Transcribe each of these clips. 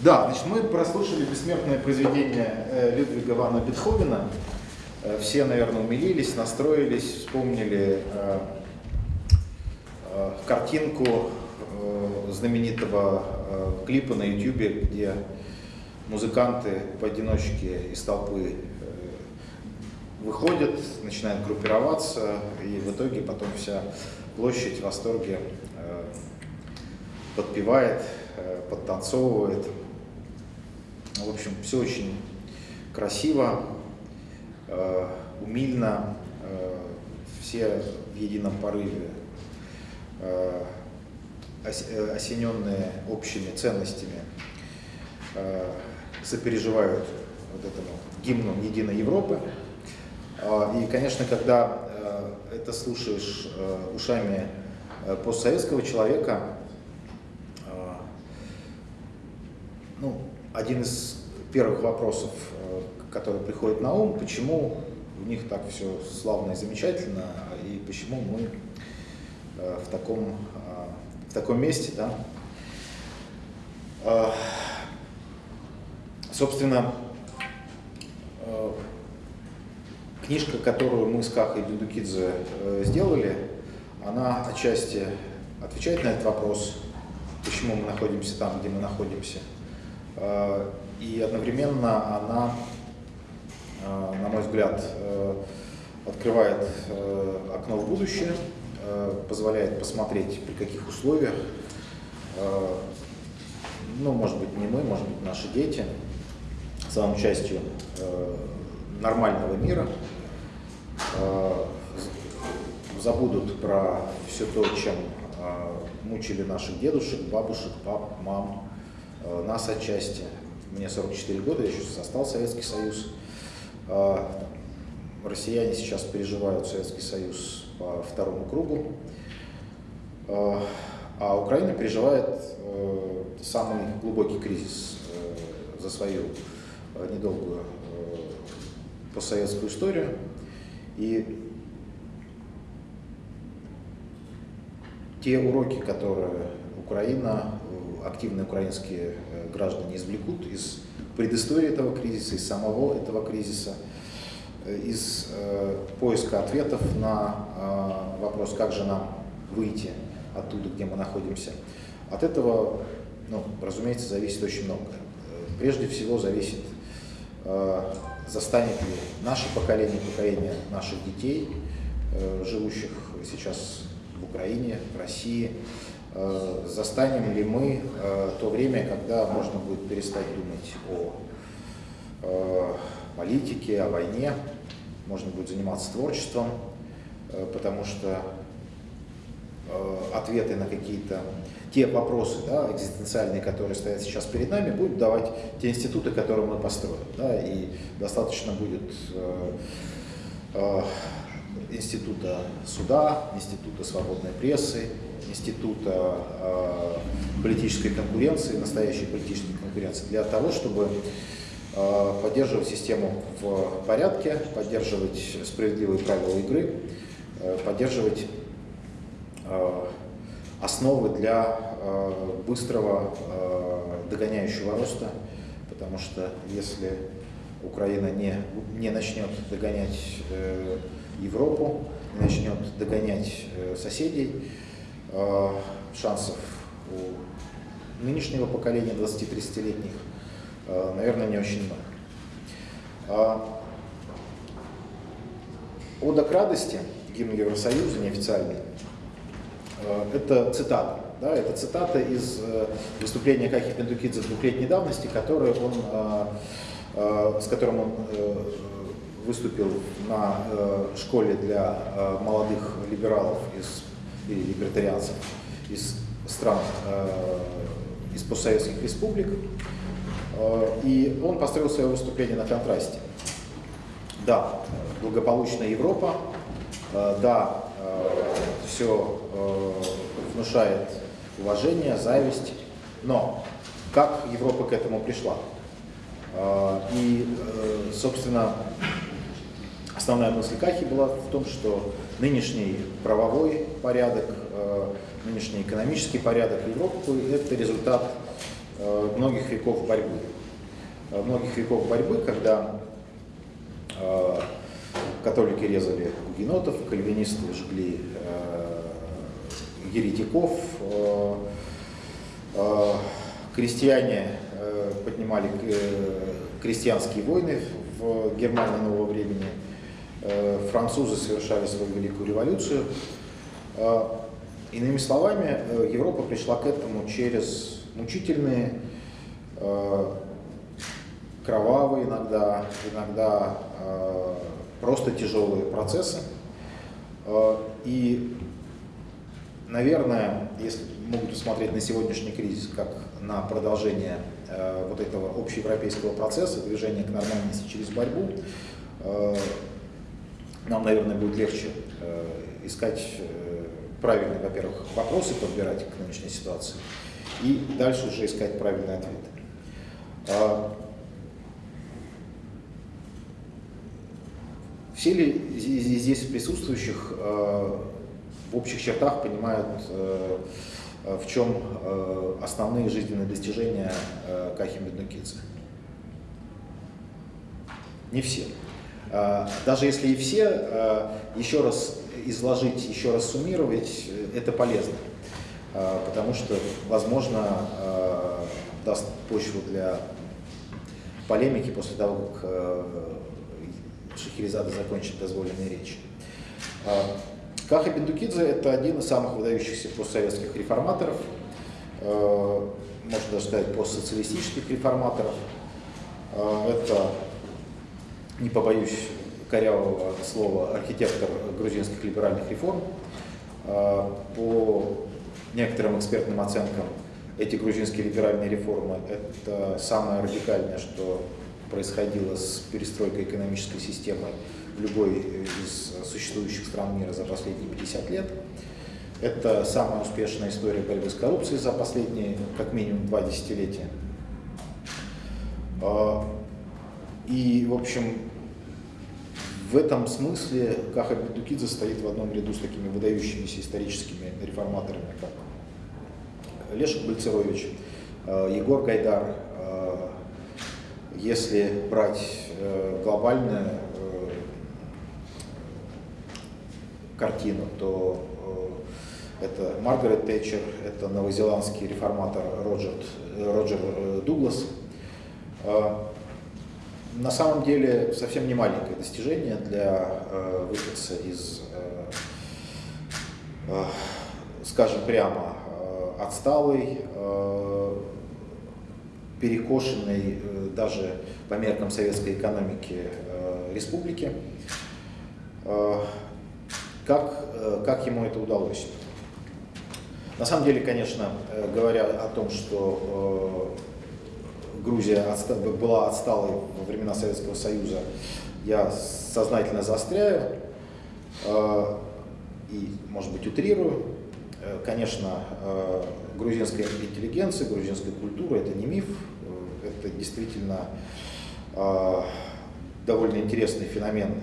Да, значит, мы прослушали бессмертное произведение э, Людвига Вана Бетховена. Э, все, наверное, умилились, настроились, вспомнили э, картинку знаменитого клипа на YouTube, где музыканты поодиночке из толпы выходят, начинают группироваться, и в итоге потом вся площадь в восторге подпевает, подтанцовывает. В общем, все очень красиво, э, умильно, э, все в едином порыве, э, осененные общими ценностями, сопереживают вот этому гимну Единой Европы. И, конечно, когда это слушаешь ушами постсоветского человека, ну, один из первых вопросов, э, который приходит на ум, почему у них так все славно и замечательно, и почему мы э, в таком, э, в таком месте. Да? Собственно, книжка, которую мы с Кахой Дудукидзе сделали, она отчасти отвечает на этот вопрос, почему мы находимся там, где мы находимся – и одновременно она, э, на мой взгляд, э, открывает окно в будущее, позволяет посмотреть, при каких условиях, ну, может быть, не мы, может быть, наши дети, станут частью нормального мира, забудут про все то, чем мучили наших дедушек, бабушек, пап, мам, Э, нас отчасти. Мне 44 года, я еще застал Советский Союз. Э, россияне сейчас переживают Советский Союз по второму кругу. Э, а Украина переживает самый глубокий кризис за свою недолгую постсоветскую историю. И те уроки, которые Украина активные украинские э, граждане извлекут из предыстории этого кризиса, из самого этого кризиса, э, из э, поиска ответов на вопрос, как же нам выйти оттуда, где мы находимся. От этого, ну, разумеется, зависит очень много. Прежде всего зависит, застанет ли наше поколение, поколение наших детей, живущих сейчас в Украине, в России, застанем ли мы э, то время, когда можно будет перестать думать о э, политике, о войне, можно будет заниматься творчеством, потому что ответы на какие-то те вопросы да, экзистенциальные, которые стоят сейчас перед нами, будут давать те институты, которые мы построим. Да, и достаточно будет э, э, института суда, института свободной прессы, института э, политической конкуренции, настоящей политической конкуренции, для того, чтобы э, поддерживать систему в порядке, поддерживать справедливые правила игры, э, поддерживать основы для быстрого догоняющего роста, потому что если Украина не, не начнет догонять Европу, не начнет догонять соседей, Э, шансов у нынешнего поколения 20-30-летних, э, наверное, не очень много. А, Ода к радости, гимн Евросоюза, неофициальный, э, это цитата. Да, это цитата из выступления Кахи Пендукидзе двухлетней давности, который он, с которым он выступил на школе для молодых либералов из либертарианцев из стран, э, из постсоветских республик. Э, и он построил свое выступление на контрасте. Да, благополучная Европа, э, да, все внушает уважение, зависть, но как Европа к этому пришла? И, собственно, основная мысль Кахи была в том, что нынешний правовой порядок, э, нынешний экономический порядок Европы – это результат многих веков борьбы. Многих веков борьбы, когда католики резали гугенотов, кальвинисты жгли еретиков, крестьяне поднимали крестьянские войны в Германии нового времени, французы совершали свою великую революцию. Иными словами, Европа пришла к этому через мучительные, кровавые иногда, иногда просто тяжелые процессы. И, наверное, если могут посмотреть на сегодняшний кризис как на продолжение э, вот этого общеевропейского процесса, движения к нормальности через борьбу, э, нам, наверное, будет легче э, искать э, правильные, во-первых, вопросы подбирать к нынешней ситуации, и дальше уже искать правильные ответы. Э, все ли здесь присутствующих э, в общих чертах понимают в чем основные жизненные достижения Кахи Меднукидзе. Не все. Даже если и все, еще раз изложить, еще раз суммировать, это полезно. Потому что, возможно, даст почву для полемики после того, как Шахерезада закончит дозволенные речи. Каха Бендукидзе – это один из самых выдающихся постсоветских реформаторов, э, можно даже сказать, постсоциалистических реформаторов. Э, это, не побоюсь корявого слова, архитектор грузинских либеральных реформ. Э, по некоторым экспертным оценкам, эти грузинские либеральные реформы – это самое радикальное, что происходило с перестройкой экономической системы в любой из существующих стран мира за последние 50 лет. Это самая успешная история борьбы с коррупцией за последние как минимум два десятилетия. И, в общем, в этом смысле Каха Бедукидзе стоит в одном ряду с такими выдающимися историческими реформаторами, как Лешек Бальцерович, а, Егор Гайдар. А, если брать э, глобальное картину, то э, это Маргарет Тэтчер, это новозеландский реформатор Роджер, Роджер э, Дуглас. Э, на самом деле совсем не маленькое достижение для выходца из, скажем прямо, отсталой, перекошенной даже по меркам советской экономики республики. Как, э, как ему это удалось? На самом деле, конечно, э, говоря о том, что э, Грузия была отсталой во времена Советского Союза, я сознательно заостряю и, может быть, утрирую. Конечно, грузинская интеллигенция, грузинская культура – это не миф, это действительно довольно интересный феномен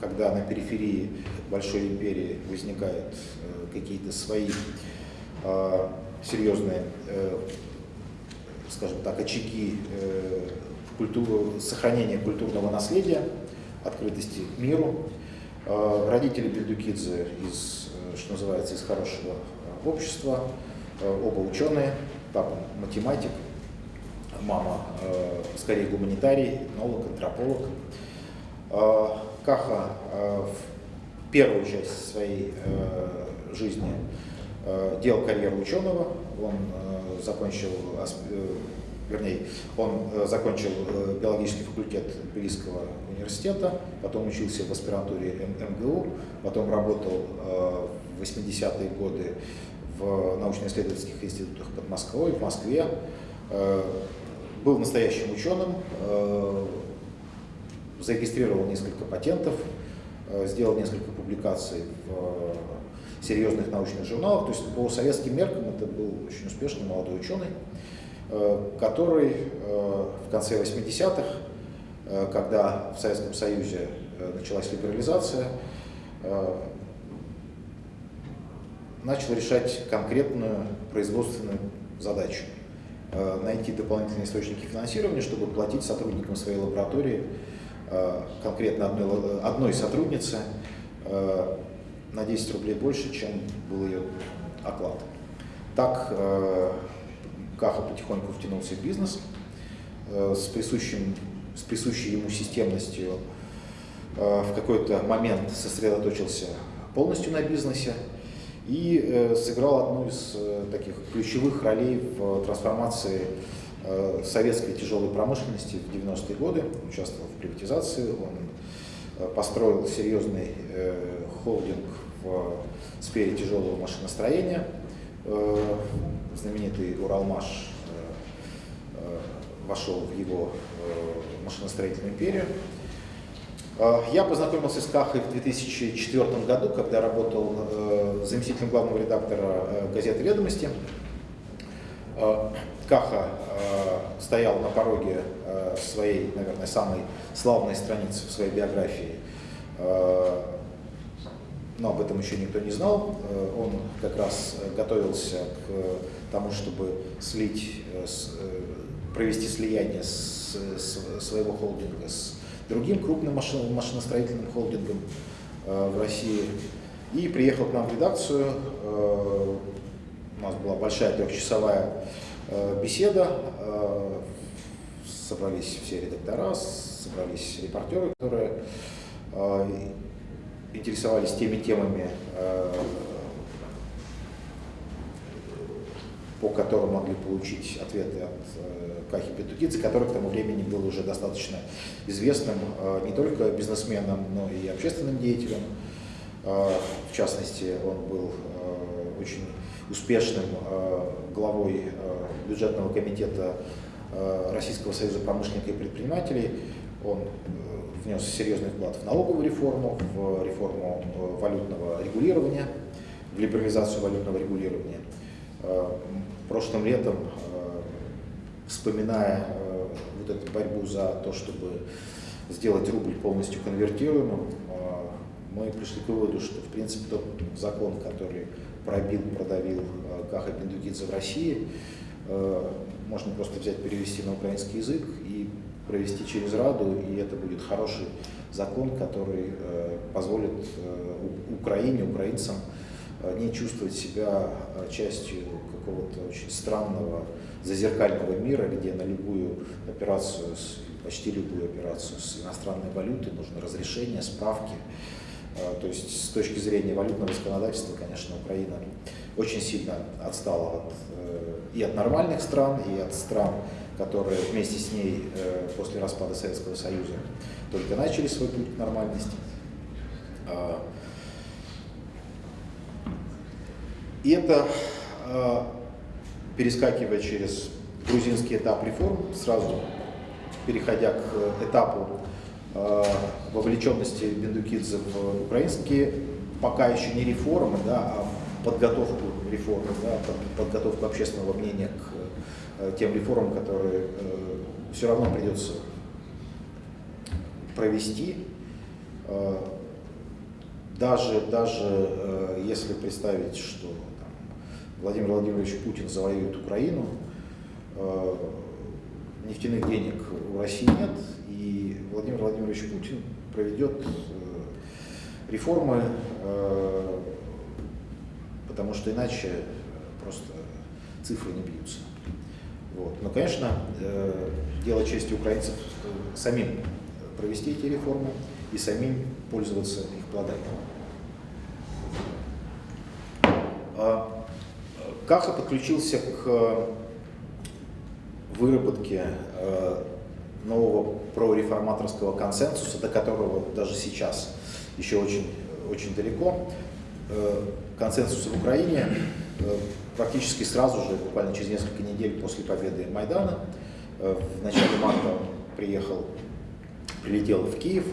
когда на периферии большой империи возникают э, какие-то свои э, серьезные, э, скажем так, очаги культуру, сохранения культурного наследия, открытости миру. Родители Бельдукидзе из, что называется, из хорошего общества, оба ученые, папа математик, мама скорее гуманитарий, этнолог, антрополог. Каха э, в первую часть своей э, жизни э, делал карьеру ученого, он закончил, вернее, он закончил биологический факультет Тбилисского университета, потом учился в аспирантуре МГУ, потом работал в 80-е годы в научно-исследовательских институтах под Москвой, в Москве, был настоящим ученым, зарегистрировал несколько патентов, э, сделал несколько публикаций в э, серьезных научных журналах. То есть по советским меркам это был очень успешный молодой ученый, э, который в конце 80-х, когда в Советском Союзе началась либерализация, начал решать конкретную производственную задачу. найти дополнительные источники финансирования, чтобы платить сотрудникам своей лаборатории, конкретно одной, одной сотруднице, на 10 рублей больше, чем был ее оклад. Так Каха потихоньку втянулся в бизнес с, присущим, с присущей ему системностью Э, в какой-то момент сосредоточился полностью на бизнесе и э, сыграл одну из э, таких ключевых ролей в трансформации советской тяжелой промышленности в 90-е годы, участвовал в приватизации, он построил серьезный холдинг в сфере тяжелого машиностроения, знаменитый Уралмаш вошел в его машиностроительную империю. Э, я познакомился с Кахой в 2004 году, когда работал э, заместителем главного редактора э, газеты «Ведомости». Каха стоял на пороге своей, наверное, самой славной страницы в своей биографии. Но об этом еще никто не знал. Он как раз готовился к тому, чтобы слить, провести слияние с, своего холдинга с другим крупным машин, машиностроительным холдингом э, в России. И приехал к нам в редакцию. Э, у нас была большая трехчасовая э, беседа. Э, собрались все редактора, собрались репортеры, которые э, интересовались теми темами, э, по которым могли получить ответы от э, Кахи Петукидзе, который к тому времени был уже достаточно известным э, не только бизнесменом, но и общественным деятелем. В частности, он был очень успешным главой бюджетного комитета Российского союза промышленников и предпринимателей. Он внес серьезный вклад в налоговую реформу, в реформу валютного регулирования, в либерализацию валютного регулирования. Прошлым летом, э, вспоминая э, вот эту борьбу за то, чтобы сделать рубль полностью конвертируемым, э, мы пришли к выводу, что в принципе тот закон, который пробил, продавил Каха Пиндукидзе в России, можно просто взять, перевести на украинский язык и провести через Раду, и это будет хороший закон, который позволит Украине, украинцам не чувствовать себя частью какого-то очень странного зазеркального мира, где на любую операцию, почти любую операцию с иностранной валютой нужно разрешение, справки. То есть с точки зрения валютного законодательства, конечно, Украина очень сильно отстала от, э, и от нормальных стран, и от стран, которые вместе с ней э, после распада Советского Союза только начали свой путь к нормальности. А, и это а, перескакивая через грузинский этап реформ, сразу переходя к этапу э, вовлеченности Бендукидзе в украинские, пока еще не реформы, да, а подготовку реформы, да, подготовку общественного мнения к тем реформам, которые э, все равно придется провести. Э, даже, даже э, если представить, что Владимир Владимирович Путин завоюет Украину, э, нефтяных денег у России нет, и Владимир Владимирович Путин проведет э, реформы, э, потому что иначе просто цифры не бьются. Вот. Но, конечно, дело чести украинцев самим провести эти реформы и самим пользоваться их плодами. А Каха подключился к выработке э, нового прореформаторского консенсуса, до которого даже сейчас еще очень, очень далеко. Э, консенсус в Украине э, практически сразу же, буквально через несколько недель после победы Майдана, в начале марта приехал, прилетел в Киев,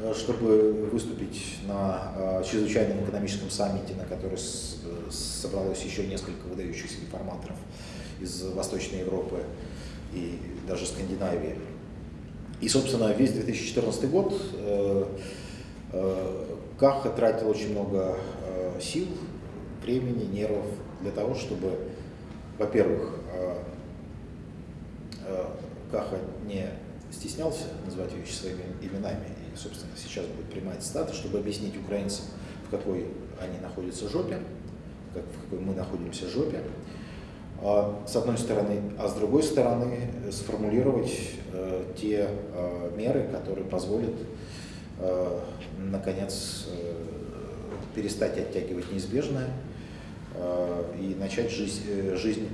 Э, чтобы выступить на э, чрезвычайном экономическом саммите, на который собралось еще несколько выдающихся реформаторов из Восточной Европы и даже Скандинавии. И, собственно, весь 2014 год э, Каха тратил очень много сил, времени, нервов для того, чтобы, во-первых, Каха не стеснялся называть вещи своими именами, и, собственно, сейчас будет прямая цитата, чтобы объяснить украинцам, в какой они находятся жопе, как, в какой мы находимся жопе, а, с одной стороны, а с другой стороны сформулировать э, те э, меры, которые позволят, э, наконец, э, перестать оттягивать неизбежное. э, и начать жизнь, э, жизнь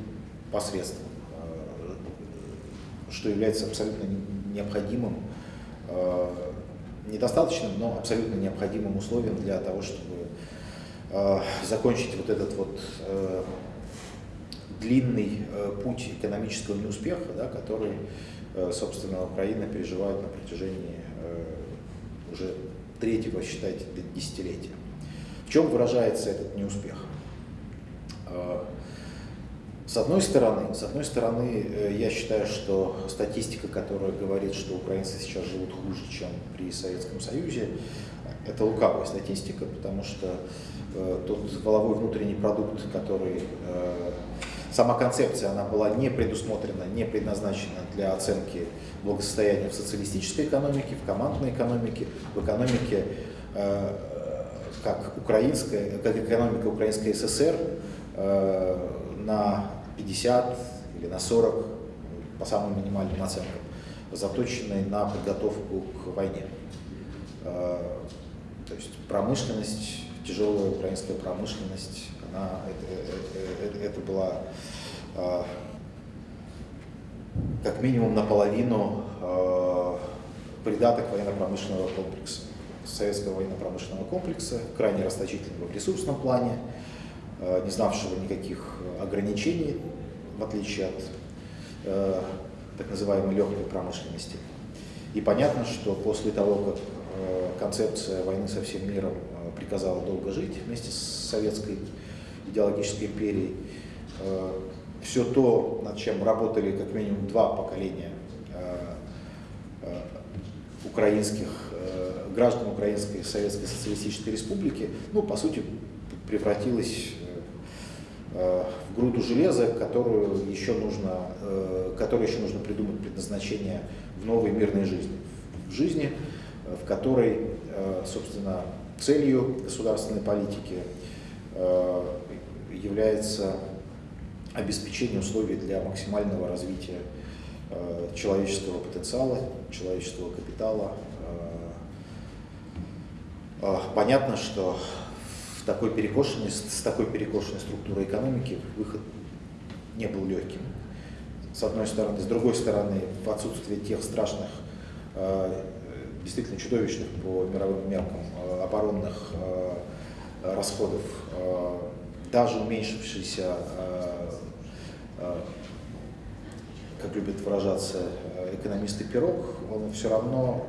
посредством, э, что является абсолютно необходимым, э, недостаточным, но абсолютно необходимым условием для того, чтобы э, закончить вот этот вот э, длинный э, путь экономического неуспеха, да, который, э, собственно, Украина переживает на протяжении э, уже третьего, считайте, десятилетия. В чем выражается этот неуспех? С одной стороны, с одной стороны, я считаю, что статистика, которая говорит, что украинцы сейчас живут хуже, чем при Советском Союзе, это лукавая статистика, потому что э, тот воловой внутренний продукт, который э, Сама концепция, она была не предусмотрена, не предназначена для оценки благосостояния в социалистической экономике, в командной экономике, в экономике э, как, украинская, как экономика Украинской ССР э, на 50 или на 40, по самым минимальным оценкам, заточенной на подготовку к войне. Э, то есть промышленность, тяжелая украинская промышленность, она, это, это, это была как минимум наполовину а, придаток военно-промышленного комплекса, советского военно-промышленного комплекса, крайне расточительного в ресурсном плане, не знавшего никаких ограничений, в отличие от так называемой легкой промышленности. И понятно, что после того, как концепция войны со всем миром приказала долго жить вместе с советской идеологической империей, все то, над чем работали как минимум два поколения э, э, украинских э, граждан Украинской Советской Социалистической Республики, ну, по сути, превратилось в груду железа, которую еще нужно, которой еще нужно придумать предназначение в новой мирной жизни. В жизни, в которой, собственно, целью государственной политики является обеспечение условий для максимального развития э, человеческого потенциала, человеческого капитала. Э, э, понятно, что такой перекошенной, с такой перекошенной структурой экономики выход не был легким. С одной стороны. С другой стороны, в отсутствие тех страшных, действительно чудовищных по мировым меркам оборонных расходов, даже уменьшившийся Э, как любят выражаться э, экономисты пирог, он все равно,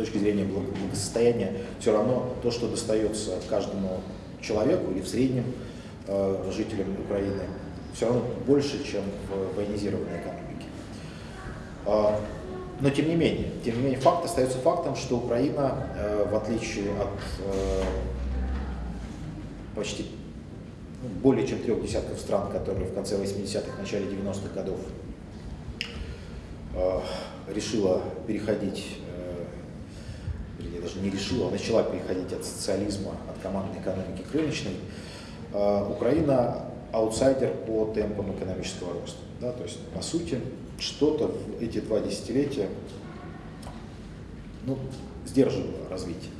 точки зрения благосостояния, все равно то, что достается каждому человеку или в среднем э, жителям Украины, все равно больше, чем в военизированной экономике. А, но тем не менее, тем не менее, факт остается фактом, что Украина, в отличие от почти более чем трех десятков стран, которые в конце 80-х, начале 90-х годов э, решила переходить, или даже не решила, а начала переходить от социализма, от командной экономики к рыночной, э, Украина аутсайдер по темпам экономического роста. Да? То есть, по сути, что-то в эти два десятилетия ну, сдерживало развитие.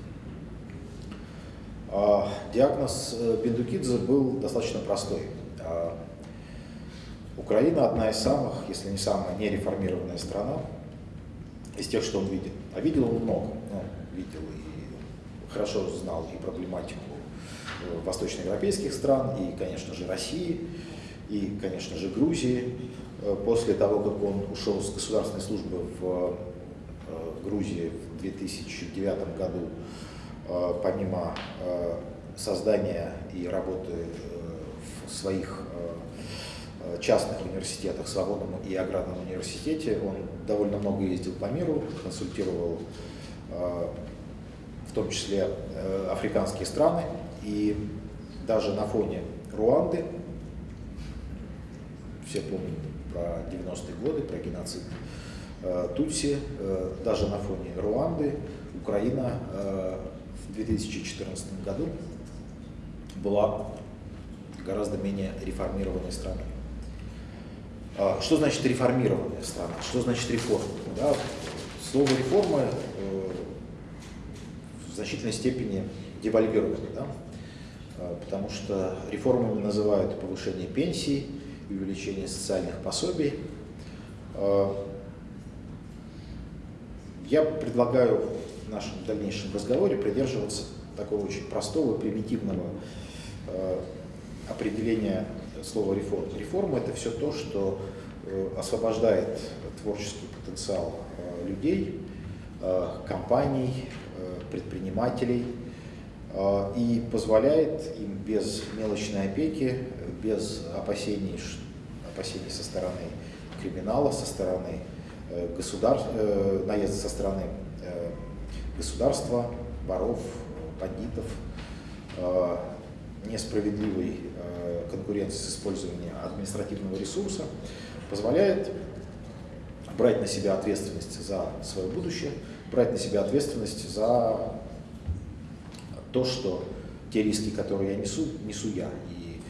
А, диагноз Бендукидзе э, был достаточно простой. А, Украина одна из самых, если не самая нереформированная страна из тех, что он видел. А видел он много. Видел и хорошо знал и проблематику э, восточноевропейских стран, и, конечно же, России, и, конечно же, Грузии. Э, после того, как он ушел с государственной службы в Грузии в 2009 году, Э, помимо э, создания и работы э, в своих частных университетах, Свободном и Аграрном университете, он довольно много ездил по миру, консультировал в том числе африканские страны, и даже на фоне Руанды, все помнят про 90-е годы, про геноцид э, Тутси. Э, даже на фоне Руанды Украина э, в 2014 году была гораздо менее реформированной страной. А, что значит реформированная страна? Что значит реформа? Да? Слово реформа значительной степени девальвировано. Да? А, потому что реформами называют повышение пенсий, увеличение социальных пособий. А, я предлагаю в нашем дальнейшем разговоре придерживаться такого очень простого, примитивного а, определения слова реформа. Реформа – это все то, что э, освобождает творческий потенциал людей, компаний, предпринимателей – а, и позволяет им без мелочной опеки, без опасений, опасений со стороны криминала, со стороны э, государств, э, наезда со стороны э, государства, воров, бандитов, несправедливой конкуренции с использованием административного ресурса, позволяет брать на себя ответственность за свое будущее, брать на себя ответственность за то, что те риски, которые я несу, несу я. И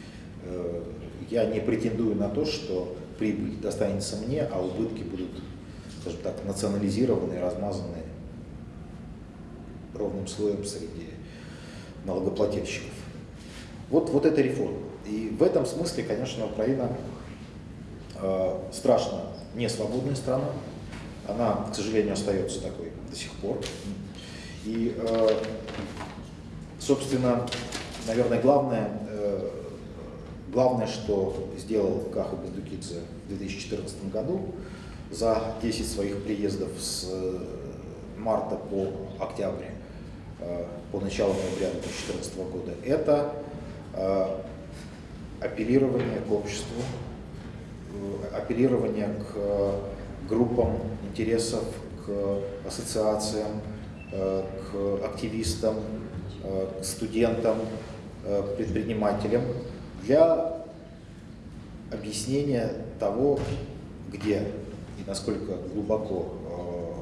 э, я не претендую на то, что прибыль достанется мне, а убытки будут, скажем так, национализированы и размазаны ровным слоем среди налогоплательщиков. Вот, вот это реформа. И в этом смысле, конечно, Украина э, страшно не свободная страна. Она, к сожалению, остается такой до сих пор. И э, Собственно, наверное, главное, э, главное, что сделал Каха Бендукидзе в 2014 году, за 10 своих приездов с э, марта по октябрь, по началу ноября 2014 года, это апеллирование к обществу, апеллирование к группам интересов, к ассоциациям, к активистам, Э, к студентам, э, предпринимателям для объяснения того, где и насколько глубоко э,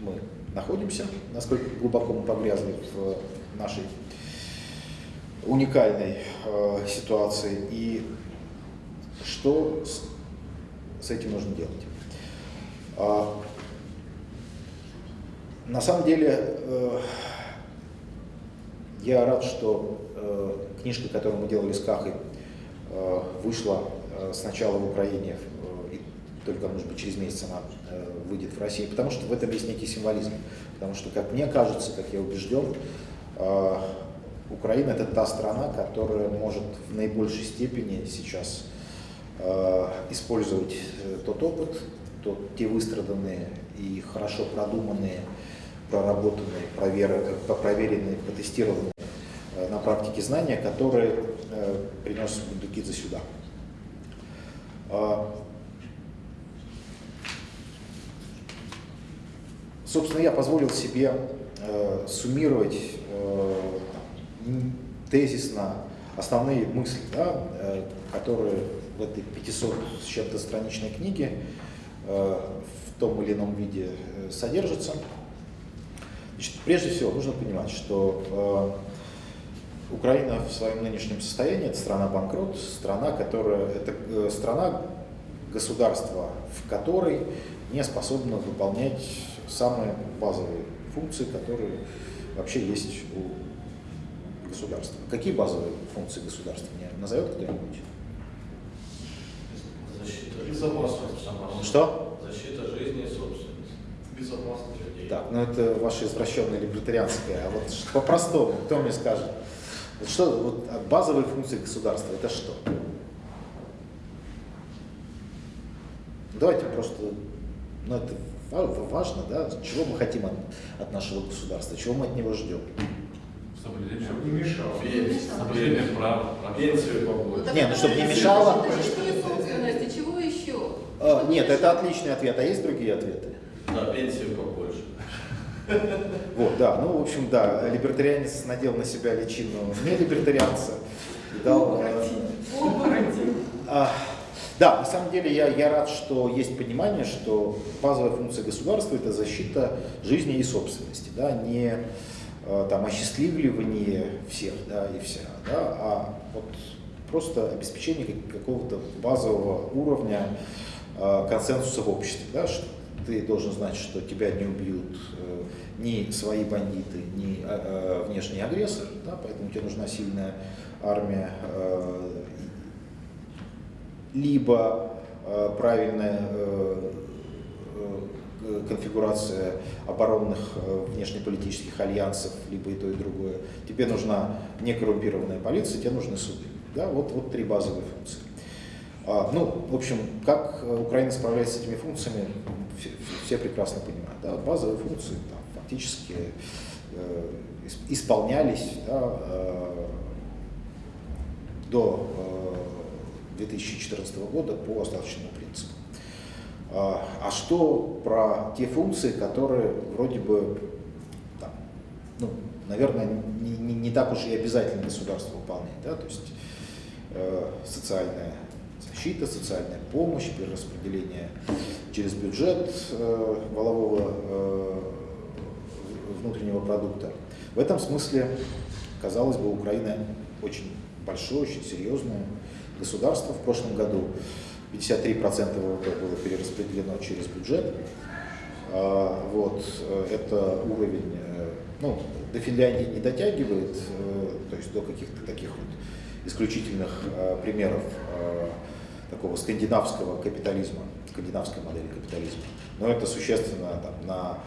мы находимся, насколько глубоко мы погрязли в нашей уникальной ситуации и что с, этим нужно делать. На самом деле я рад, что э, книжка, которую мы делали с Кахой, э, вышла э, сначала в Украине, э, и только, может быть, через месяц она э, выйдет в России, потому что в этом есть некий символизм. Потому что, как мне кажется, как я убежден, э, Украина – это та страна, которая может в наибольшей степени сейчас э, использовать э, тот опыт, тот, те выстраданные и хорошо продуманные проработанные, проверенные, проверенные, протестированные э, на практике знания, которые э, принес Бундукидзе сюда. А, собственно, я позволил себе э, суммировать тезисно основные мысли, да, которые в этой 500 с чем-то страничной книге в том или ином виде содержатся. Значит, прежде всего нужно понимать, что э, Украина в своем нынешнем состоянии это страна банкрот, страна, которая это э, страна государства, в которой не способна выполнять самые базовые функции, которые вообще есть у государства. Какие базовые функции государства мне назовет кто-нибудь? Защита безопасности. Что? Защита жизни и. Так, ну это ваше извращенное либертарианское. А вот по-простому, кто мне скажет? Вот что, вот базовые функции государства, это что? Давайте просто, ну это важно, да, чего мы хотим от, от нашего государства, чего мы от него ждем. Соблюдение, чтобы не мешало. Соблюдение прав, пенсию побольше. Не, ну чтобы не мешало. Чего еще? А, нет, это отличный ответ, а есть другие ответы? Да, пенсию побольше. Вот, да, ну, в общем, да, либертарианец надел на себя личину не либертарианца. Дал, э, а, Да, на самом деле я, я рад, что есть понимание, что базовая функция государства – это защита жизни и собственности, да, не э, там, осчастливливание всех да, и вся, да, а вот просто обеспечение какого-то базового уровня э, консенсуса в обществе, да, что ты должен знать, что тебя не убьют э, ни свои бандиты, ни э, внешний агрессор, да, поэтому тебе нужна сильная армия, э, либо э, правильная э, э, конфигурация оборонных э, внешнеполитических альянсов, либо и то, и другое. Тебе нужна некоррумпированная полиция, тебе нужны суды. Да, вот, вот три базовые функции. А, ну, в общем, как Украина справляется с этими функциями, все, прекрасно понимают. Да, базовые функции там, фактически э, исполнялись да, э, до э, 2014 года по остаточному принципу. А, а что про те функции, которые вроде бы, там, ну, наверное, не, не, не так уж и обязательно государство выполняет, да, то есть э, социальная защита, социальная помощь, перераспределение через бюджет э, валового э, внутреннего продукта. В этом смысле, казалось бы, Украина очень большое, очень серьезное государство. В прошлом году 53% ВВП было перераспределено через бюджет. А, вот, э, это уровень, э, ну, до Финляндии не дотягивает, э, то есть до каких-то таких вот исключительных примеров такого скандинавского капитализма, скандинавской модели капитализма. Но это существенно там, на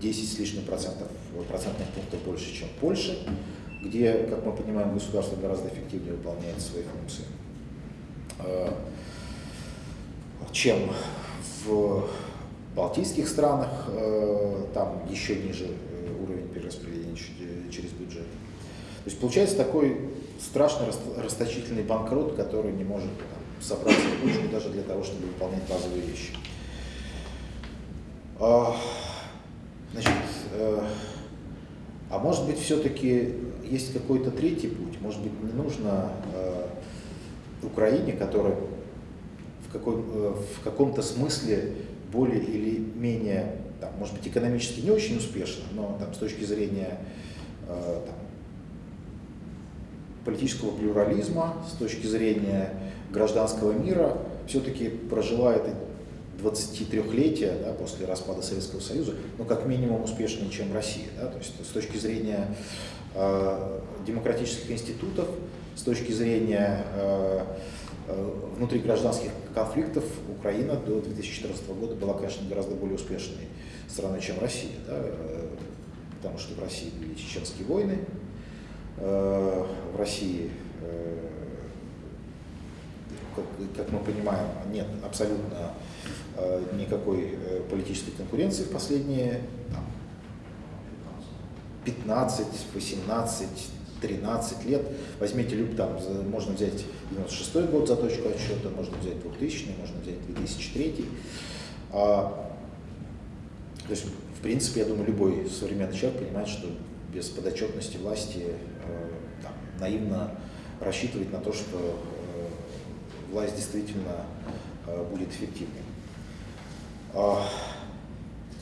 10 с лишним процентов, процентных пунктов больше, чем Польша, где, как мы понимаем, государство гораздо эффективнее выполняет свои функции, чем в балтийских странах, там еще ниже уровень перераспределения через бюджет. То есть получается такой страшный расточительный банкрот, который не может там, собраться в кучу даже для того, чтобы выполнять базовые вещи. А, значит, э, а может быть все-таки есть какой-то третий путь, может быть не нужно э, Украине, которая в, какой, э, в каком-то смысле более или менее, там, может быть экономически не очень успешна, но там, с точки зрения там, политического плюрализма, с точки зрения гражданского мира, все-таки прожила это 23-летие да, после распада Советского Союза, ну, как минимум успешнее, чем Россия. Да, то есть с точки зрения э, демократических институтов, с точки зрения э, э, внутригражданских конфликтов Украина до 2014 года была, конечно, гораздо более успешной страной, чем Россия. Да, э, потому что в России были чеченские войны, э, в России как, как мы понимаем, нет абсолютно э, никакой э, политической конкуренции в последние там, 15, 18, 13 лет. Возьмите люб, там, можно взять 96 год за точку отсчета, можно взять 2000, можно взять 2003. А, то есть, в принципе, я думаю, любой современный человек понимает, что без подотчетности власти э, там, наивно рассчитывать на то, что власть действительно э, будет эффективной. А,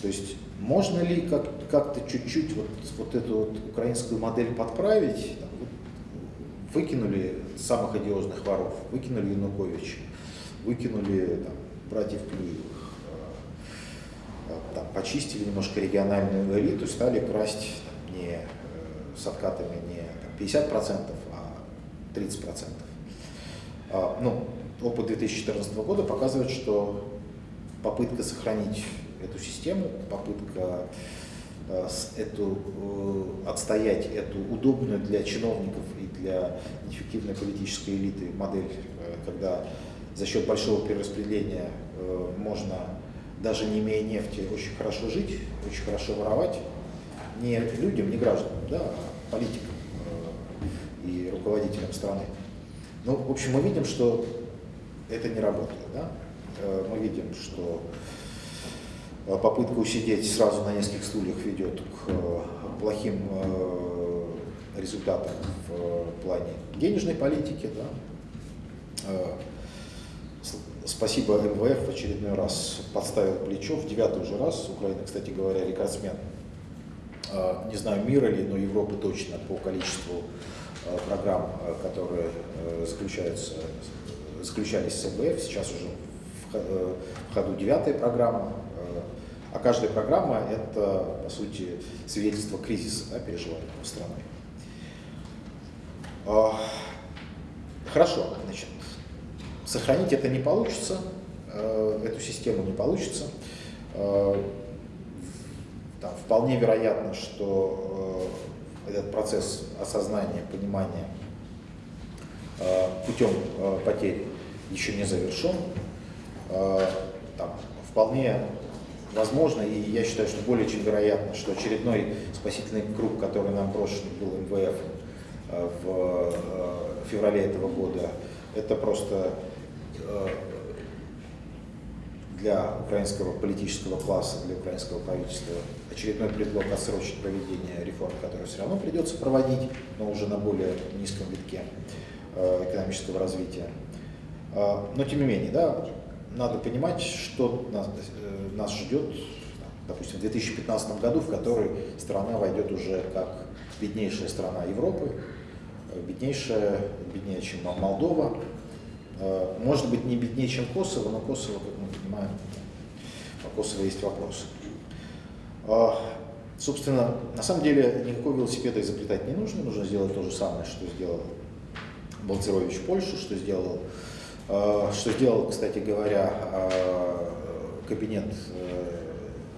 то есть можно ли как-то чуть-чуть вот, вот эту вот украинскую модель подправить? Там, вот, выкинули самых одиозных воров, выкинули Януковича, выкинули там, братьев Клюевых, э, там, почистили немножко региональную элиту, стали красть там, не э, с откатами не там, 50%, а 30%. А, ну, опыт 2014 года показывает, что попытка сохранить эту систему, попытка э, эту, э, отстоять эту удобную для чиновников и для эффективной политической элиты модель, э, когда за счет большого перераспределения можно, даже не имея нефти, очень хорошо жить, очень хорошо воровать, не людям, не гражданам, да, а политикам и руководителям страны. Ну, в общем, мы видим, что это не работает. Да? Э, мы видим, что э, попытка усидеть сразу на нескольких стульях ведет к э, плохим результатам в плане денежной политики. Да? спасибо МВФ в очередной раз подставил плечо, в девятый уже раз, Украина, кстати говоря, рекордсмен, не знаю, мира ли, но Европы точно по количеству программ, которые заключаются, заключались с МВФ, сейчас уже в ходу девятая программа, а каждая программа – это, по сути, свидетельство кризиса, да, переживаемого страной. А, хорошо, значит, сохранить это не получится, э, эту систему не получится. Э, там, вполне вероятно, что э, этот процесс осознания, понимания путем потерь еще не завершен. Там, вполне возможно, и я считаю, что более чем вероятно, что очередной спасительный круг, который нам брошен был МВФ э, в э, феврале этого года, это просто для украинского политического класса, для украинского правительства очередной предлог отсрочить проведение реформ, которые все равно придется проводить, но уже на более низком витке экономического развития. Но тем не менее, да, надо понимать, что нас, э, нас ждет, допустим, в 2015 году, в который страна войдет уже как беднейшая страна Европы, э, беднейшая, беднее, чем Молдова, э, может быть, не беднее, чем Косово, но Косово, как мы понимаем, по Косово есть вопросы. А, собственно, на самом деле никакого велосипеда изобретать не нужно, нужно сделать то же самое, что сделал Балцерович в Польше, что сделал что сделал, кстати говоря, э, кабинет э,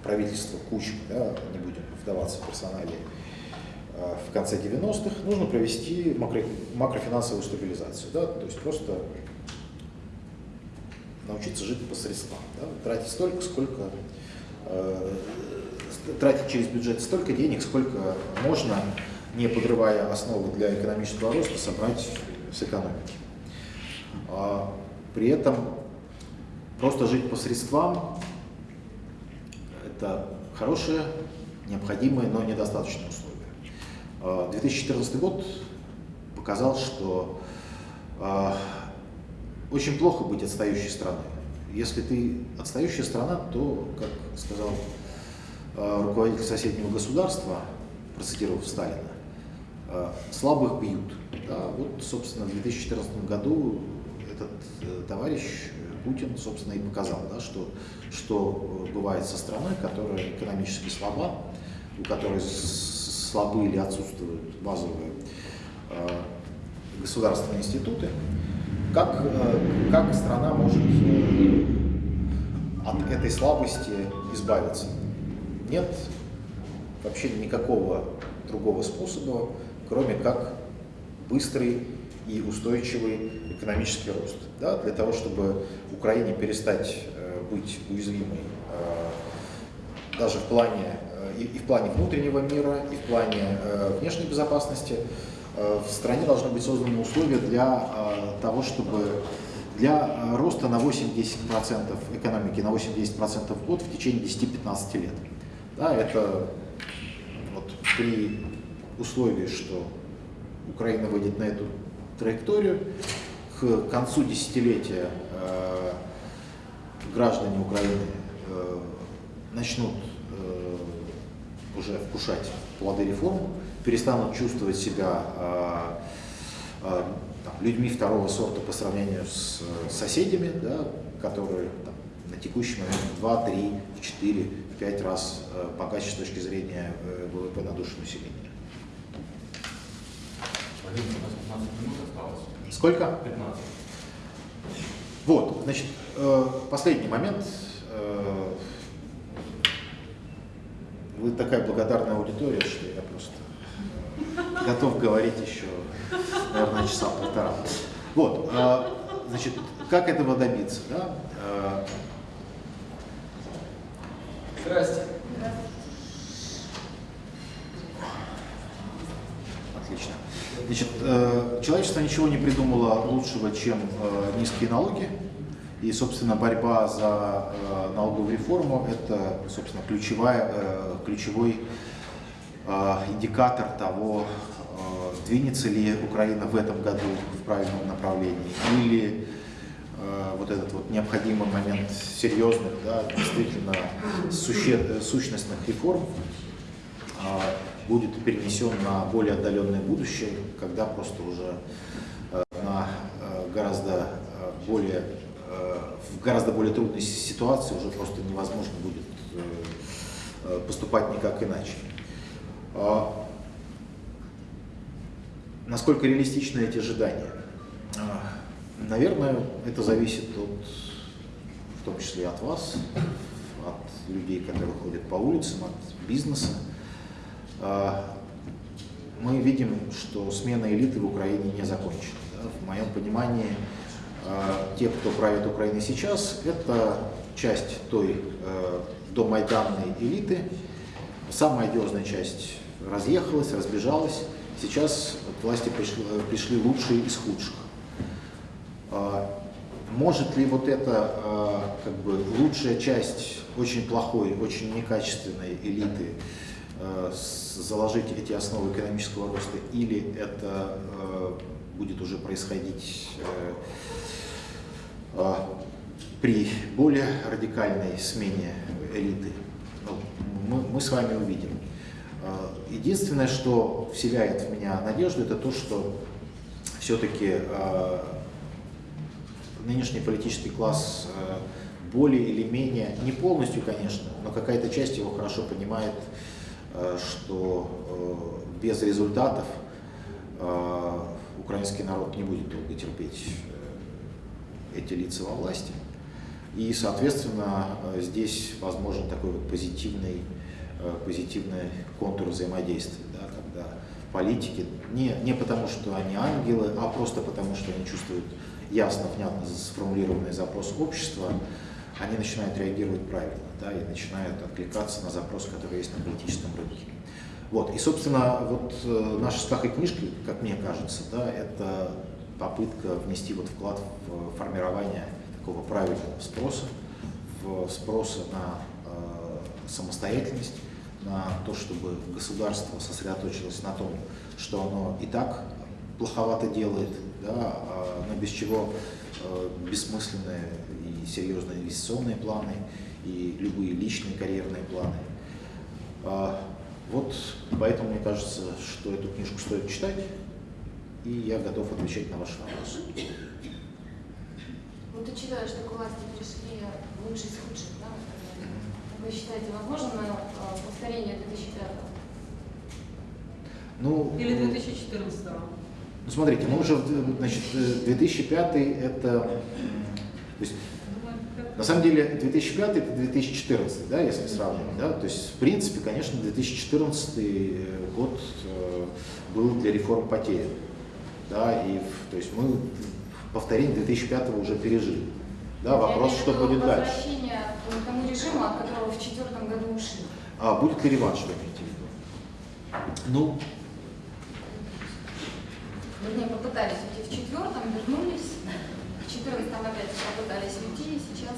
правительства Кучмы, да, не будем вдаваться в персоналии, в конце 90-х, нужно провести макро, макрофинансовую стабилизацию. Да, то есть просто научиться жить по средствам. Да, тратить столько, сколько э, тратить через бюджет столько денег, сколько можно, не подрывая основы для экономического роста, собрать с экономики. А при этом просто жить по средствам – это хорошее, необходимое, но недостаточное условие. 2014 а год показал, что а, очень плохо быть отстающей страной. Если ты отстающая страна, то, как сказал руководитель соседнего государства, процитировав Сталина, слабых бьют. Да, вот, собственно, в 2014 году этот э, товарищ э, Путин, собственно, и показал, да, что, что э, бывает со страной, которая экономически слаба, у которой слабы или отсутствуют базовые государственные институты, как, как страна может от этой слабости избавиться. Нет вообще никакого другого способа, кроме как быстрый и устойчивый экономический рост. Да, для того, чтобы Украине перестать э, быть уязвимой э, даже в плане, э, и, в плане внутреннего мира, и в плане внешней безопасности, в стране должны быть созданы условия для того, чтобы для роста на 8-10% экономики, на 8-10% в год в течение 10-15 лет. Да, это вот при условии, что Украина выйдет на эту траекторию. К концу десятилетия э, граждане Украины э, начнут э, уже вкушать плоды реформ, перестанут чувствовать себя э, э, там, людьми второго сорта по сравнению с э, соседями, да, которые там, на текущий момент в 2, 3, в 4, в 5 раз богаче с точки зрения ВВП на душу населения. Сколько? 15. Вот, значит, э, последний момент. Э, вы такая благодарная аудитория, что я просто готов говорить еще, наверное, часа полтора. Вот, э, значит, как этого добиться? Да? Здрасте. Отлично. Значит, э, человечество ничего не придумало лучшего, чем э, низкие налоги. И, собственно, борьба за э, налоговую реформу – это, собственно, ключевая, ключевой индикатор того, двинется ли Украина в этом году в правильном направлении или вот этот вот необходимый момент серьезных, да, действительно суще, сущностных реформ будет перенесен на более отдаленное будущее, когда просто уже на гораздо более в гораздо более трудной ситуации уже просто невозможно будет поступать никак иначе. Насколько реалистичны эти ожидания? А, наверное, это зависит от, в том числе от вас, от людей, которые ходят по улицам, от бизнеса. А, мы видим, что смена элиты в Украине не закончена. В моем понимании, а, те, кто правит Украиной сейчас, это часть той домайданной элиты. Самая одиозная часть разъехалась, разбежалась. Сейчас к власти пришли, пришли лучшие из худших. А, может ли вот эта а, как бы, лучшая часть очень плохой, очень некачественной элиты а, заложить эти основы экономического роста, или это будет уже происходить при более радикальной смене элиты? Ну, мы, с вами увидим. Э, единственное, что вселяет в меня надежду, это то, что все-таки э, нынешний политический класс э, более или менее, не полностью, конечно, но какая-то часть его хорошо понимает, что без результатов украинский народ не будет долго терпеть эти лица во власти. И, соответственно, здесь возможен такой вот позитивный Э, позитивный контур взаимодействия, да, когда политики, не, не потому что они ангелы, а просто потому что они чувствуют ясно, внятно сформулированный запрос общества, они начинают реагировать правильно да, и начинают откликаться на запрос, который есть на политическом рынке. Вот. И, собственно, вот э, наша с книжка, как мне кажется, да, это попытка внести вот вклад в формирование такого правильного спроса, в спроса на э, самостоятельность, на то, чтобы государство сосредоточилось на том, что оно и так плоховато делает, да, а, но без чего э, бессмысленные и серьезные инвестиционные планы, и любые личные карьерные планы. А, вот поэтому мне кажется, что эту книжку стоит читать, и я готов отвечать на ваши вопросы. Вот ты читаешь, что к власти пришли лучшие из худших, да? Вы считаете, возможно э, повторение 2005 ну, Или 2014 -го? Ну, смотрите, мы уже, значит, 2005 это, то есть, на самом деле 2005 это 2014, да, если сравнивать, да, то есть, в принципе, конечно, 2014 год э, был для реформ потерян, да, и, то есть, мы повторение 2005 уже пережили. Да, вопрос, что будет дальше. Возвращение к тому режиму, от которого в четвертом году ушли. А будет ли реванш, вы имеете в виду? Ну, Вернее, попытались уйти в четвертом, вернулись, в четырнадцатом опять попытались уйти, сейчас...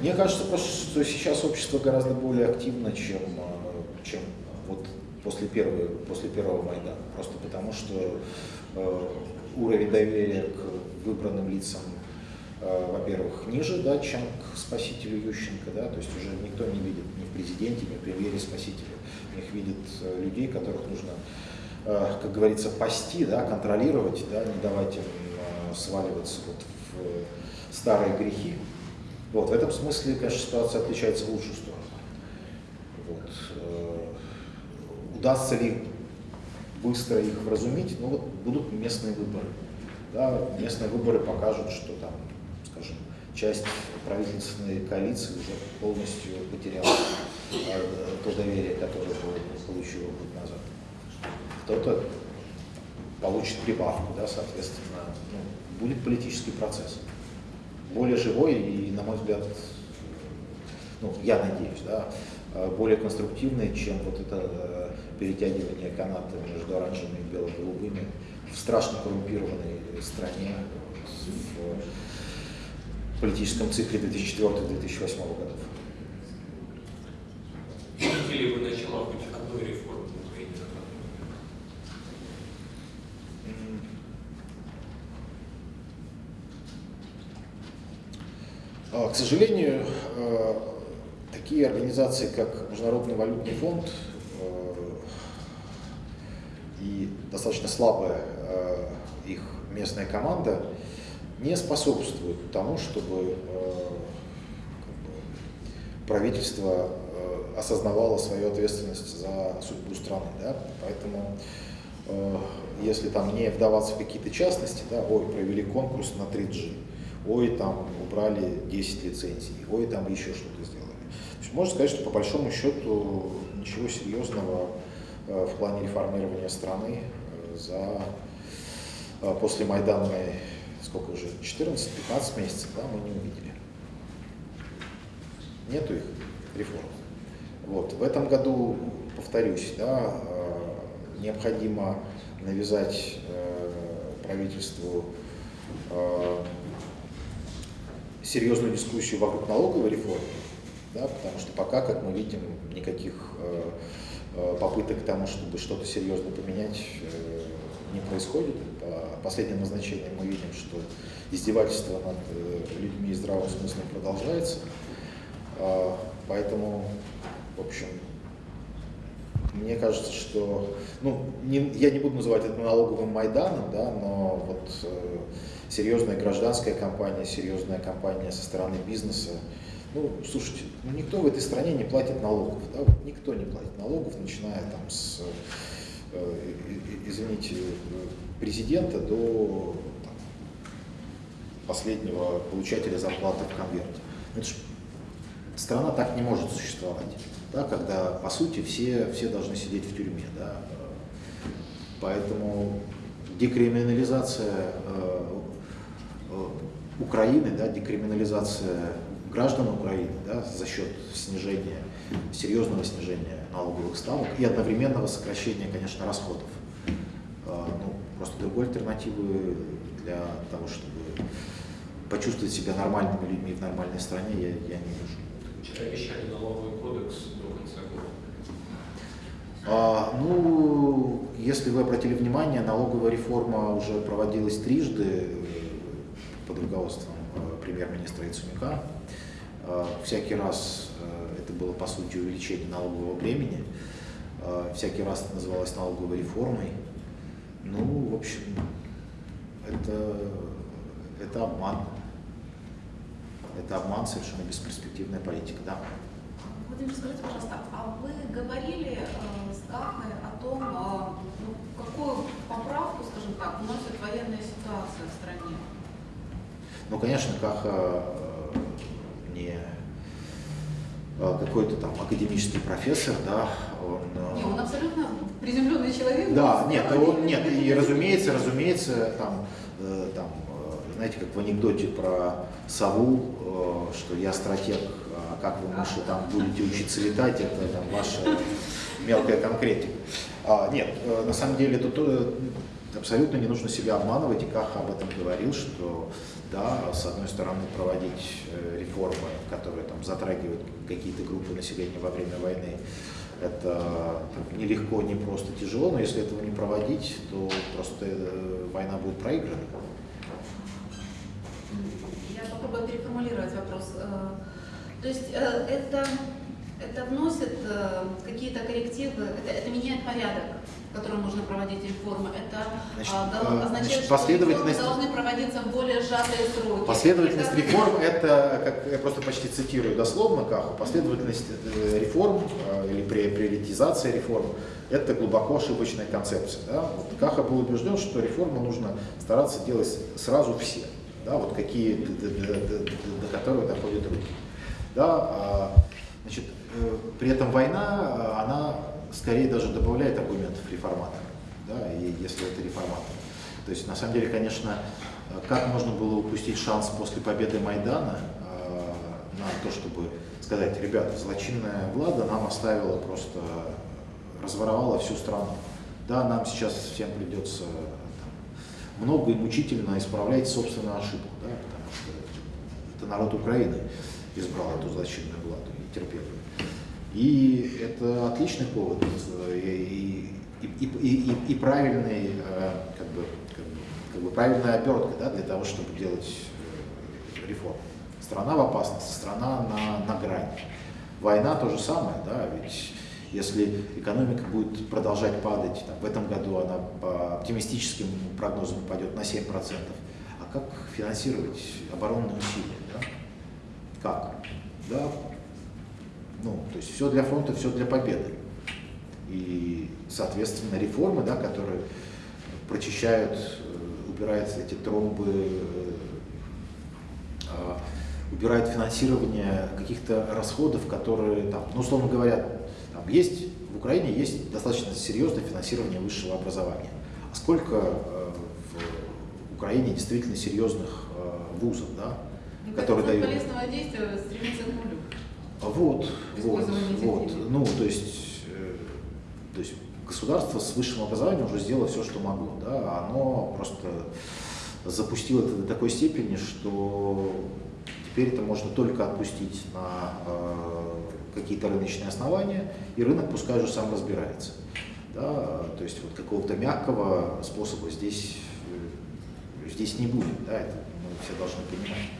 Мне кажется, что сейчас общество гораздо более активно, чем, э, чем вот после, первой, после первого Майдана. Просто потому, что э, уровень доверия к выбранным лицам Э, во-первых, ниже, да, чем к спасителю Ющенко, да, то есть уже никто не видит ни в президенте, ни в премьере спасителя, в них видит э, людей, которых нужно, как говорится, пасти, да, контролировать, да, не давать им сваливаться вот старые грехи. Вот, в этом смысле, конечно, ситуация отличается в лучшую сторону. Вот. Удастся ли быстро их вразумить? Ну вот будут местные выборы. Да, местные выборы покажут, что там скажем, часть правительственной коалиции уже полностью потеряла э, то доверие, которое получила год назад. Кто-то получит прибавку, да, соответственно, ну, будет политический процесс. Более живой и, на мой взгляд, ну, я надеюсь, да, э, более конструктивный, чем вот это э, перетягивание каната между оранжевыми и бело-голубыми в страшно коррумпированной стране, в политическом цикле 2004-2008 годов. Видите ли вы начала хоть одной реформы в Украине? К сожалению, такие организации, как Международный валютный фонд и достаточно слабая их местная команда, не способствуют тому, чтобы правительство осознавало свою ответственность за судьбу страны. Да? Поэтому э, если там не вдаваться в какие-то частности, да, ой, провели конкурс на 3G, ой, там убрали 10 лицензий, ой, там еще что-то сделали. То есть можно сказать, что по большому счету ничего серьезного э, в плане реформирования страны э, за э, после Майданной, сколько уже, 14-15 месяцев, да, мы не увидели. Нету их реформ. Вот. В этом году, повторюсь, да, необходимо навязать правительству серьезную дискуссию вокруг налоговой реформы, да, потому что пока, как мы видим, никаких попыток к тому, чтобы что-то серьезно поменять, не происходит. По последним назначениям мы видим, что издевательство над людьми и здравым смыслом продолжается. Поэтому в общем, мне кажется, что, ну, не, я не буду называть это налоговым Майданом, да, но вот э, серьезная гражданская компания, серьезная компания со стороны бизнеса, ну, слушайте, ну, никто в этой стране не платит налогов, да, вот никто не платит налогов, начиная там с, э, извините, президента до там, последнего получателя зарплаты в конверте. Это ж, страна так не может существовать да, когда, по сути, все, все должны сидеть в тюрьме. Да. Поэтому декриминализация э, Украины, да, декриминализация граждан Украины да, за счет снижения, серьезного снижения налоговых ставок и одновременного сокращения, конечно, расходов. Э, ну, просто другой альтернативы для того, чтобы почувствовать себя нормальными людьми в нормальной стране, я, я не вижу. Вчера обещали налоговый кодекс а, ну, если вы обратили внимание, налоговая реформа уже проводилась трижды э, под руководством э, премьер-министра Яценюка. А, всякий раз э, это было, по сути, увеличение налогового бремени. Всякий раз это называлось налоговой реформой. Ну, в общем, это, это обман. Это обман, совершенно бесперспективная политика, да. Владимир, скажите, пожалуйста, а вы говорили Кахой о том, ну, какую поправку, скажем так, вносит военная ситуация в стране? Ну, конечно, Каха э, не э, какой-то там академический профессор, да, он... Э, не, он абсолютно приземленный человек. Да, нет, он, нет, и разумеется, разумеется, там, там, знаете, как в анекдоте про сову, что я стратег, а как вы, мыши, там будете учиться летать, это там ваша мелкая конкретика. А, нет, э, на самом деле тут э, абсолютно не нужно себя обманывать, и Каха об этом говорил, что да, с одной стороны проводить э, реформы, которые там затрагивают какие-то группы населения во время войны, это нелегко, не просто тяжело, но если этого не проводить, то просто война будет проиграна. Я попробую переформулировать вопрос. То есть это это вносит э, какие-то коррективы, это, это меняет порядок, в котором нужно проводить реформы. Это значит, э, означает, значит, последовательность... что должны проводиться в более сжатые сроки. Последовательность это... реформ, это, как я просто почти цитирую дословно Каху, последовательность э, реформ э, или приоритизация реформ, это глубоко ошибочная концепция. Да? Вот Каха был убежден, что реформы нужно стараться делать сразу все, да? вот какие, до, до, до, до которых доходят руки. Да? А, значит, при этом война, она скорее даже добавляет аргументов реформаторам, да, и если это реформатор. То есть, на самом деле, конечно, как можно было упустить шанс после победы Майдана э, на то, чтобы сказать, ребята, злочинная влада нам оставила просто, разворовала всю страну. Да, нам сейчас всем придется там, много и мучительно исправлять собственную ошибку, да, потому что это народ Украины избрал эту злочинную владу и терпел ее. И это отличный повод э, и, и, и, и, и правильный, э, как бы, как бы, как бы правильная обертка да, для того, чтобы делать э, реформу Страна в опасности, страна на, на грани. Война то же самое, да, ведь если экономика будет продолжать падать, там, в этом году она по оптимистическим прогнозам упадет на 7%, а как финансировать оборонные усилия? Да? Как? Да, ну, то есть все для фронта, все для победы. И, соответственно, реформы, да, которые прочищают, э, убирают эти тромбы, э, а, убирают финансирование каких-то расходов, которые, там, ну, условно говоря, там есть, в Украине есть достаточно серьезное финансирование высшего образования. А сколько э, в Украине действительно серьезных вузов, да, Ну, которые дают... полезного действия стремится к нулю. Вот, вот, вот. Ну, то есть, э, то есть государство с высшим образованием уже сделало все, что могло. Да? Оно просто запустило это до такой степени, что теперь это можно только отпустить на э, какие-то рыночные основания, и рынок пускай уже сам разбирается. Да? То есть вот какого-то мягкого способа здесь, э, здесь не будет. Да? Это мы все должны понимать.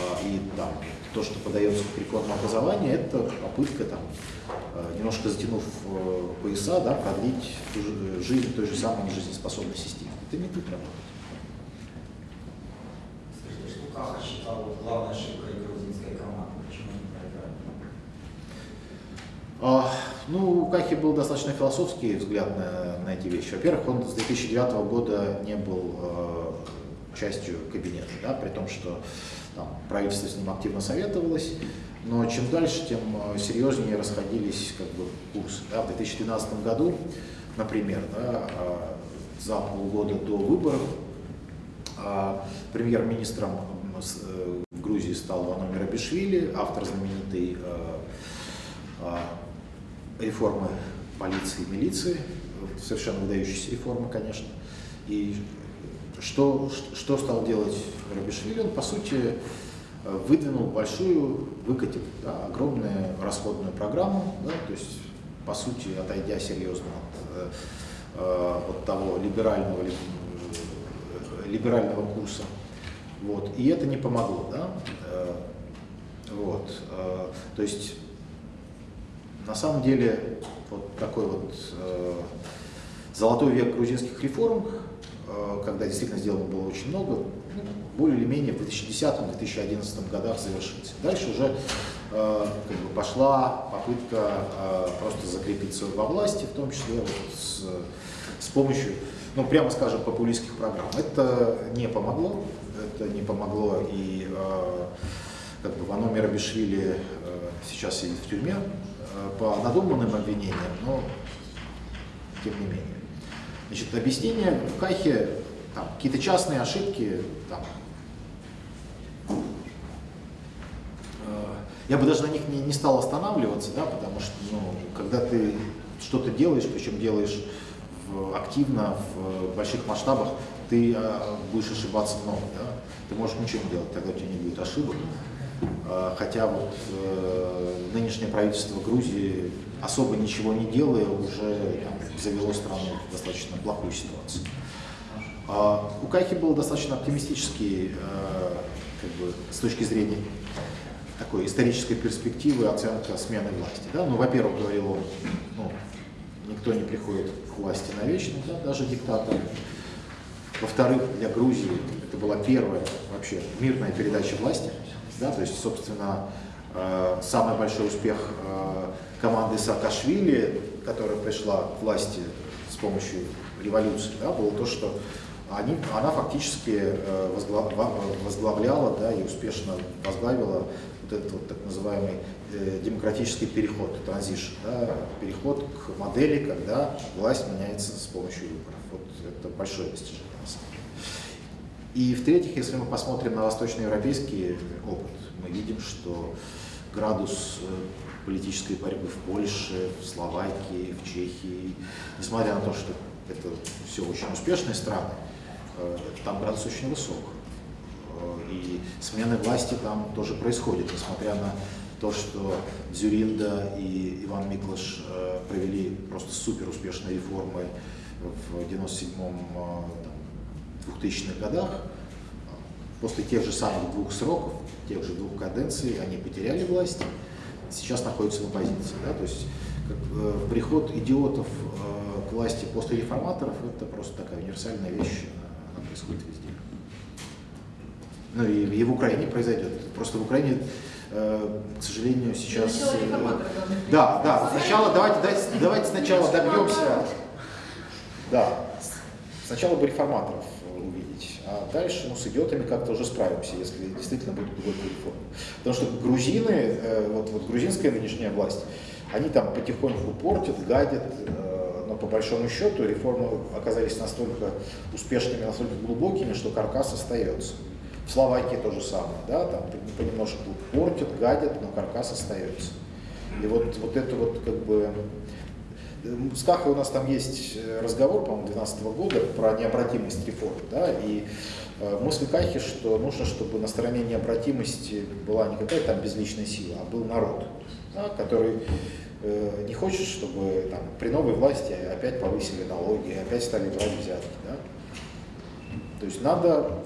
А, И там, то, что подается к реформе образования, это попытка, там, э, немножко затянув э, пояса, да, продлить же- жизнь той же самой жизнеспособной системы. Это не будет работать. Скажите, что Каха считал главной ошибкой грузинской команды? Почему они проиграли? А, Ну, у Кахи был достаточно философский взгляд на, на эти вещи. Во-первых, он с 2009 года не был э, частью кабинета, да, при том, что там, правительство с ним активно советовалось, но чем дальше, тем э, серьезнее расходились как бы, курсы. Да. В 2012 году, например, да, э, за полгода до выборов э, премьер-министром в Грузии стал Ваномир Абишвили, автор знаменитой реформы полиции и милиции, совершенно выдающиеся реформы, конечно. И что, что стал делать Рабишвили? Он, по сути, выдвинул большую, выкатил да, огромную расходную программу, да, то есть, по сути, отойдя серьезно от, э, э, от того либерального, ли- э, либерального курса. Вот. И это не помогло. Да? Вот. То есть на самом деле, вот такой вот золотой век грузинских реформ, когда действительно сделано было очень много, более или менее в 2010-2011 годах завершился. Дальше уже э, как бы пошла попытка э, просто закрепиться во власти, в том числе вот с, с помощью, ну прямо скажем, популистских программ. Это не помогло, это не помогло и э, как бы Вано Мирабишвили э, сейчас сидит в тюрьме э, по надуманным обвинениям, но тем не менее. Значит, объяснение в Кахе, какие-то частные ошибки, там, э, я бы даже на них не, не стал останавливаться, да, потому что, ну, когда ты что-то делаешь, причем делаешь в- активно, в больших масштабах, ты э, будешь ошибаться много, да? Ты можешь ничего не делать, тогда у тебя не будет ошибок. Э, Хотя вот э, нынешнее правительство Грузии особо ничего не делая уже там, завело страну в достаточно плохую ситуацию. А у Кайхи был достаточно оптимистический, э, как бы, с точки зрения такой исторической перспективы оценка смены власти. Да? Ну, во-первых, говорил он, ну, никто не приходит к власти навечно, да, даже диктатор. Во-вторых, для Грузии это была первая вообще мирная передача власти. Да, то есть, собственно, самый большой успех э, команды Саакашвили, которая пришла к власти с помощью революции, да, было то, что они, она фактически э, возгла- во- возглавляла да, и успешно возглавила вот этот вот так называемый э, демократический переход, транзишн, да, переход к модели, когда власть меняется с помощью выборов. Вот это большое достижение на самом деле. И в-третьих, если мы посмотрим на восточноевропейский опыт, мы видим, что градус э, политической борьбы в Польше, в Словакии, в Чехии, несмотря на то, что это все очень успешные страны, э, там градус очень высок. Э, И смены власти там тоже происходят, несмотря на то, что Дзюринда и Иван Миклаш провели просто супер успешные реформы в 97-м, 2000-х годах, после тех же самых двух сроков, тех же двух каденций, они потеряли власть, сейчас находятся в оппозиции. Да? То есть как, э, приход идиотов э, к власти после реформаторов – это просто такая универсальная вещь, она происходит везде. Ну и, и в Украине произойдет. Просто в Украине, э, к сожалению, сейчас... Э. Да, да, сначала давайте, давайте, давайте сначала добьемся... Да, сначала бы реформаторов а дальше ну, с идиотами как-то уже справимся, если действительно будет глубокая реформа. Потому что грузины, э, вот, вот грузинская нынешняя власть, они там потихоньку портят, гадят, э, но по большому счету реформы оказались настолько успешными, настолько глубокими, что каркас остается. В Словакии то же самое, да, там понемножку портят, гадят, но каркас остается. И вот, вот это вот как бы с Кахой у нас там есть э, разговор, по-моему, 2012 года про необратимость реформ. Да, и э, мысль Кахи, что нужно, чтобы на стороне необратимости была не какая-то там безличная сила, а был народ, да, который э, не хочет, чтобы там, при новой власти опять повысили налоги, опять стали брать взятки. Да. То есть надо,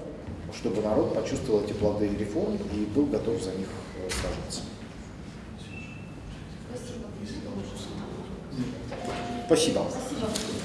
чтобы народ почувствовал эти плоды реформ и был готов за них сражаться. Спасибо. Спасибо. Спасибо.